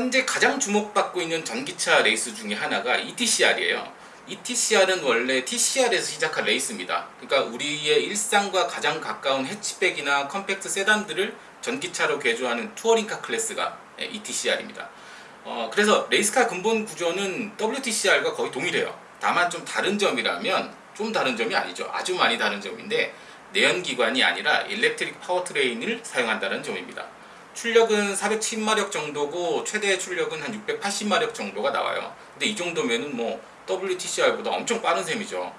현재 가장 주목받고 있는 전기차 레이스 중에 하나가 ETCR이에요. ETCR은 원래 TCR에서 시작한 레이스입니다. 그러니까 우리의 일상과 가장 가까운 해치백이나 컴팩트 세단들을 전기차로 개조하는 touring car class가 ETCR입니다. 어, 그래서 race car 근본 구조는 WTCR과 거의 동일해요. 다만 좀 다른 점이라면 좀 다른 점이 아니죠. 아주 많이 다른 점인데 내연기관이 아니라 electric powertrain을 사용한다는 점입니다. 출력은 410마력 정도고 최대 출력은 한 680마력 정도가 나와요. 근데 이 정도면은 뭐 WTCR보다 엄청 빠른 셈이죠.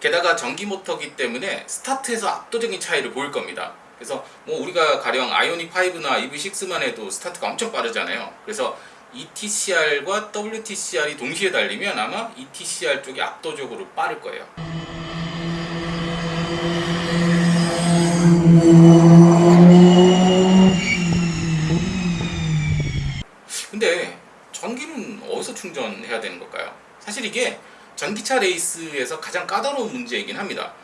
게다가 전기 모터기 때문에 스타트에서 압도적인 차이를 보일 겁니다. 그래서 뭐 우리가 가령 아이오닉 5나 EV6만 해도 스타트가 엄청 빠르잖아요. 그래서 ETCR과 WTCR이 동시에 달리면 아마 ETCR 쪽이 압도적으로 빠를 거예요. 근데 전기는 어디서 충전해야 되는 걸까요? 사실 이게 전기차 레이스에서 가장 까다로운 문제이긴 합니다.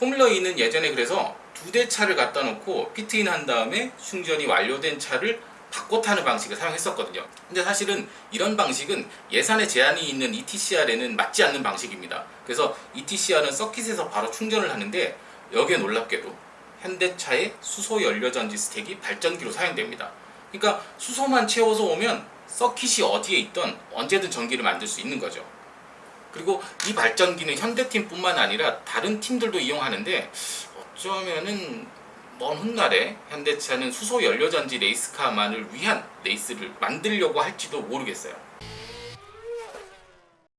포뮬러 E는 예전에 그래서 두 대 차를 갖다 놓고 pit in 한 다음에 충전이 완료된 차를 바꿔 타는 방식을 사용했었거든요. 근데 사실은 이런 방식은 예산에 제한이 있는 ETCR에는 맞지 않는 방식입니다. 그래서 ETCR은 서킷에서 바로 충전을 하는데 여기에 놀랍게도 현대차의 수소 연료 전지 stack이 발전기로 사용됩니다. 그러니까 수소만 채워서 오면 서킷이 어디에 있던 언제든 전기를 만들 수 있는 거죠. 그리고 이 발전기는 현대팀뿐만 아니라 다른 팀들도 이용하는데 어쩌면은 먼 훗날에 현대차는 수소 연료전지 race car만을 위한 레이스를 만들려고 할지도 모르겠어요.